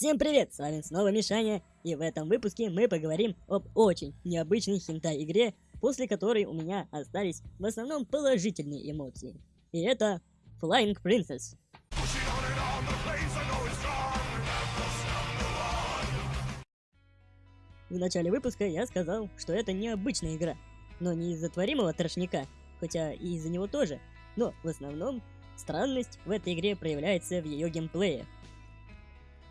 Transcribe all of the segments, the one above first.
Всем привет, с вами снова Мишаня, и в этом выпуске мы поговорим об очень необычной хентай-игре, после которой у меня остались в основном положительные эмоции. И это Flying Princess. В начале выпуска я сказал, что это необычная игра, но не из-за творимого трошника, хотя и из-за него тоже, но в основном странность в этой игре проявляется в ее геймплее –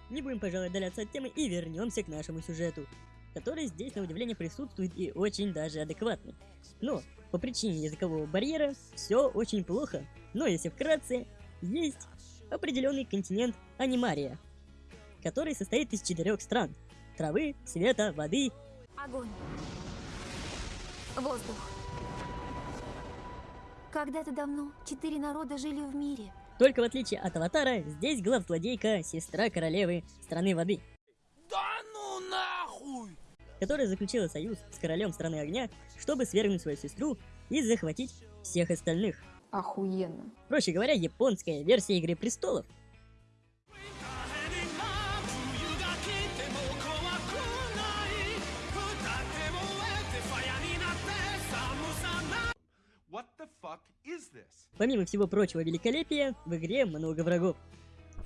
не будем, пожалуй, отдаляться от темы и вернемся к нашему сюжету, который здесь на удивление присутствует и очень даже адекватный. Но по причине языкового барьера все очень плохо, но если вкратце, есть определенный континент Анимария, который состоит из четырех стран. Травы, света, воды. Огонь. Воздух. Когда-то давно четыре народа жили в мире. Только в отличие от Аватара, здесь главзлодейка сестра королевы страны воды. Да ну нахуй! Которая заключила союз с королем страны огня, чтобы свергнуть свою сестру и захватить всех остальных. Охуенно. Проще говоря, японская версия Игры Престолов. Помимо всего прочего великолепия, в игре много врагов,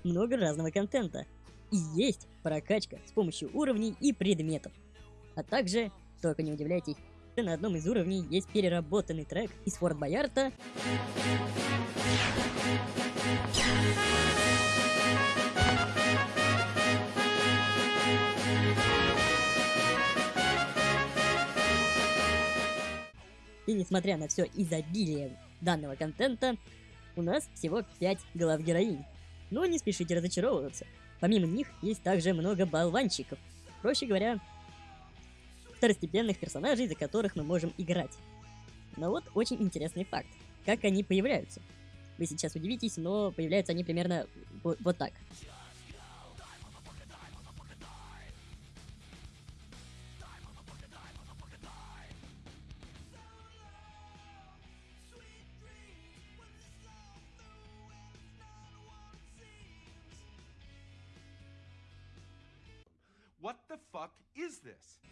много разного контента, и есть прокачка с помощью уровней и предметов. А также, только не удивляйтесь, на одном из уровней есть переработанный трек из Форт Боярта. И несмотря на все изобилие данного контента, у нас всего 5 глав героинь. Но не спешите разочаровываться. Помимо них есть также много болванчиков. Проще говоря, второстепенных персонажей, за которых мы можем играть. Но вот очень интересный факт. Как они появляются. Вы сейчас удивитесь, но появляются они примерно вот, так.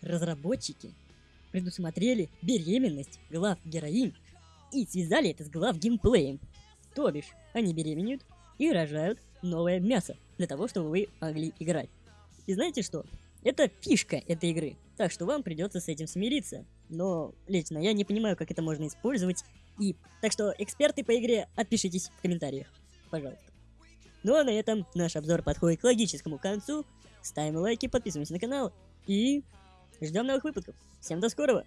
Разработчики предусмотрели беременность глав героинь и связали это с глав геймплеем. То бишь, они беременеют и рожают новое мясо для того, чтобы вы могли играть. И знаете что? Это фишка этой игры, так что вам придется с этим смириться. Но лично я не понимаю, как это можно использовать. И так что, эксперты по игре, отпишитесь в комментариях, пожалуйста. Ну а на этом наш обзор подходит к логическому концу. Ставим лайки, подписываемся на канал и ждем новых выпусков. Всем до скорого!